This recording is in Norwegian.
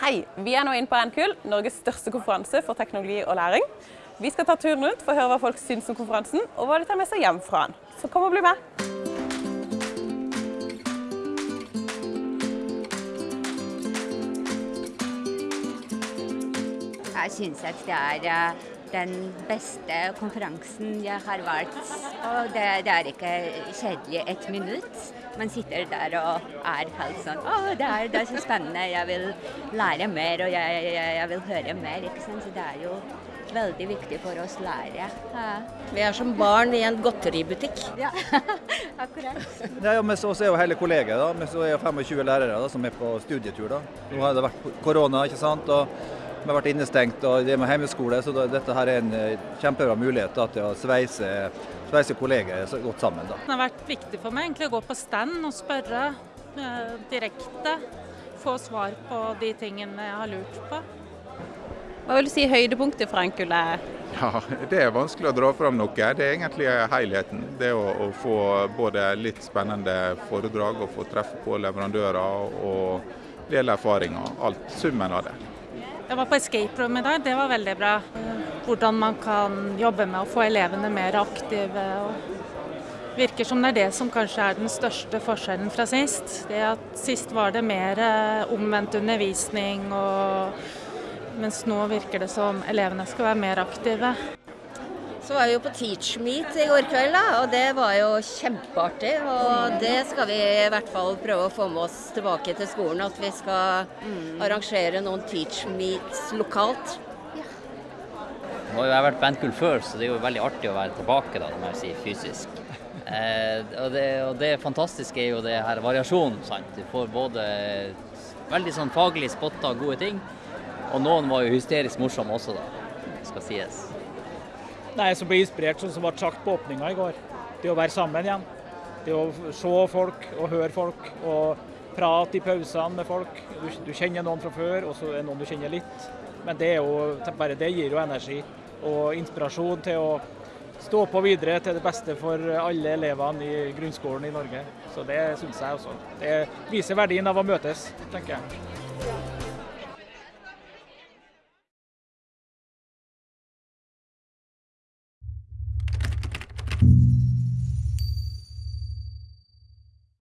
Hei, vi er nå inne på NKUL, Norges største konferanse for teknologi og læring. Vi skal ta turen rundt for å høre hva folk syns om konferansen, og hva de tar med seg hjem fra den. Så kom og bli med! Jeg syns at det er eh, den beste konferansen jeg har vært. Og det, det er ikke kjedelig ett minutt. Man sitter der og er helt sånn Å, det er, det er så spennende. Jeg vil lære mer, og jeg, jeg, jeg vil høre mer. ikke sant? Så det er jo veldig viktig for oss å lære. Ja. Vi er som barn i en godteributikk. Ja, akkurat. Ja, ja, men så er jo hele kollegiet, da. Men så er jo 25 lærere da, som er på studietur. da. Nå har det vært korona, ikke sant. og har vært innestengt og det med hjemmeskole, så dette her er en eh, kjempebra mulighet da, til å sveise, sveise kolleger godt sammen. da. Det har vært viktig for meg egentlig å gå på stand og spørre eh, direkte. Få svar på de tingene jeg har lurt på. Hva vil du si høydepunktet fra NKUL er? Ja, Det er vanskelig å dra fram noe. Det er egentlig helheten. Det å, å få både litt spennende foredrag og få treffe på leverandører og del erfaringer. Alt. Summen av det. Jeg var på escape room i dag, det var veldig bra. Hvordan man kan jobbe med å få elevene mer aktive. og Virker som det er det som kanskje er den største forskjellen fra sist. Det at Sist var det mer eh, omvendt undervisning, og, mens nå virker det som elevene skal være mer aktive. Så var vi jo på Teach Meet i går kveld, da, og det var jo kjempeartig. Og det skal vi i hvert fall prøve å få med oss tilbake til skolen. At vi skal arrangere noen Teach Meets lokalt. Nå har jeg vært på NKUL før, så det er jo veldig artig å være tilbake, da, når må jeg si, fysisk. Eh, og, det, og det fantastiske er jo det her variasjonen. sant? Du får både veldig sånn faglig spotta gode ting, og noen var jo hysterisk morsomme også, da. Skal sies. Nei, som blir inspirert, sånn som ble sagt på åpninga i går. Det å være sammen igjen. Det å se folk og høre folk og prate i pausene med folk. Du, du kjenner noen fra før, og så er det noen du kjenner litt. Men det, jo, bare det gir jo energi og inspirasjon til å stå på videre til det beste for alle elevene i grunnskolen i Norge. Så det syns jeg også. Det viser verdien av å møtes, tenker jeg.